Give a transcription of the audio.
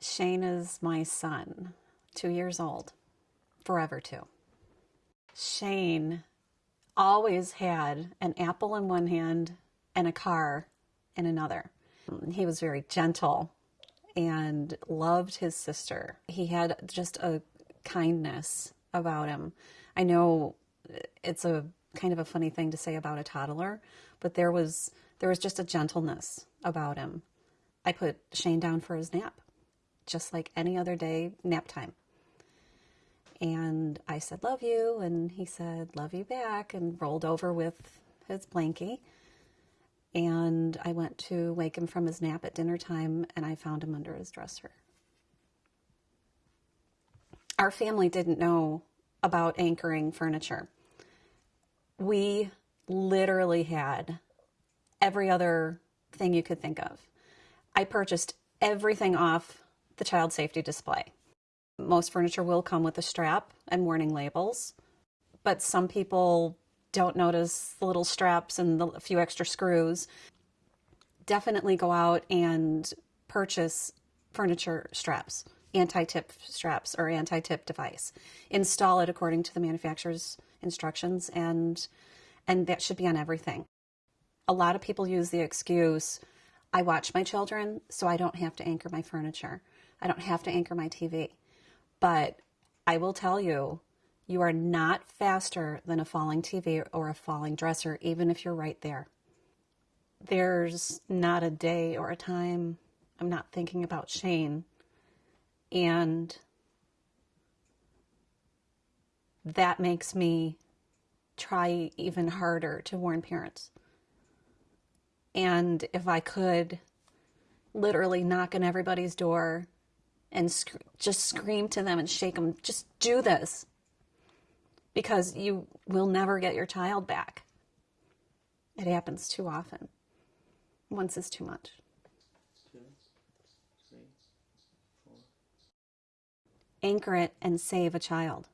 Shane is my son, two years old, forever two. Shane always had an apple in one hand and a car in another. He was very gentle and loved his sister. He had just a kindness about him. I know it's a kind of a funny thing to say about a toddler, but there was there was just a gentleness about him. I put Shane down for his nap, just like any other day, nap time. And I said, Love you. And he said, Love you back, and rolled over with his blankie. And I went to wake him from his nap at dinner time, and I found him under his dresser. Our family didn't know about anchoring furniture. We literally had every other thing you could think of. I purchased everything off the child safety display. Most furniture will come with a strap and warning labels, but some people don't notice the little straps and the, few extra screws. Definitely go out and purchase furniture straps, anti-tip straps or anti-tip device. Install it according to the manufacturer's instructions and and that should be on everything. A lot of people use the excuse, I watch my children so I don't have to anchor my furniture. I don't have to anchor my TV. But I will tell you, you are not faster than a falling TV or a falling dresser, even if you're right there. There's not a day or a time I'm not thinking about Shane. And that makes me try even harder to warn parents. And if I could literally knock on everybody's door and sc- just scream to them and shake them, just do this because you will never get your child back. It happens too often. Once is too much. two, three, four. Anchor it and save a child.